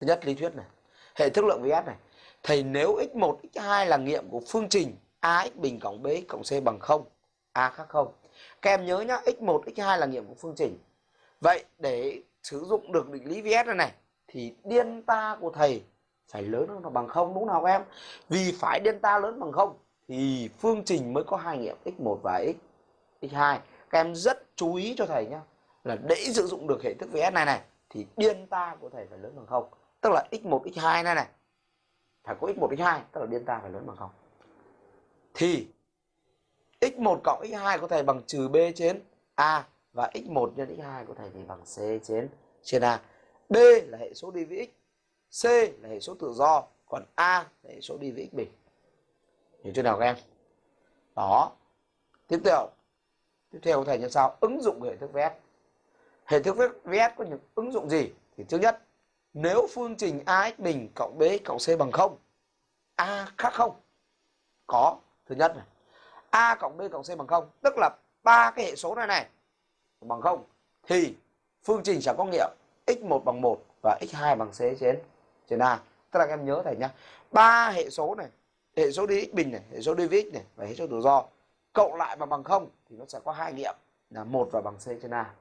thứ nhất, lý thuyết này. Hệ thức lượng vs này. Thầy nếu x1 x2 là nghiệm của phương trình ax bình cộng bx cộng c bằng 0 a khác 0 các em nhớ nhá x1 x2 là nghiệm của phương trình. Vậy để sử dụng được định lý vs này này, thì delta của thầy phải lớn hơn hoặc bằng 0 đúng không các em? Vì phải delta lớn bằng 0 thì phương trình mới có hai nghiệm x1 và x x2 các em rất chú ý cho thầy nhá, là để sử dụng được hệ thức vs này này, thì delta của thầy phải lớn bằng 0 tức là x1 x2 này này. Phải có x1 x2 tức là delta phải lớn bằng 0 thì x1 cộng x2 có thể bằng trừ b trên a và x1 nhân x2 có thể thì bằng c trên trên a. B là hệ số đi với x, c là hệ số tự do, còn a là hệ số đi với x bình. Hiểu chưa nào các em? Đó. Tiếp theo. Tiếp theo có thể như sau ứng dụng hệ thức vét. Hệ thức vét có những ứng dụng gì? Thì thứ nhất nếu phương trình ax bình cộng bx cộng c bằng 0 a khác không? Có, thứ nhất này. A cộng b cộng c bằng 0 tức là ba cái hệ số này này bằng 0 thì phương trình sẽ có nghĩa x1 bằng 1 và x2 bằng c trên trên a. Tức là các em nhớ thầy nhá. Ba hệ số này, hệ số đi x bình này, hệ số đi x này và hệ số tự do cộng lại mà bằng 0 thì nó sẽ có hai nghiệm là một và bằng c trên a.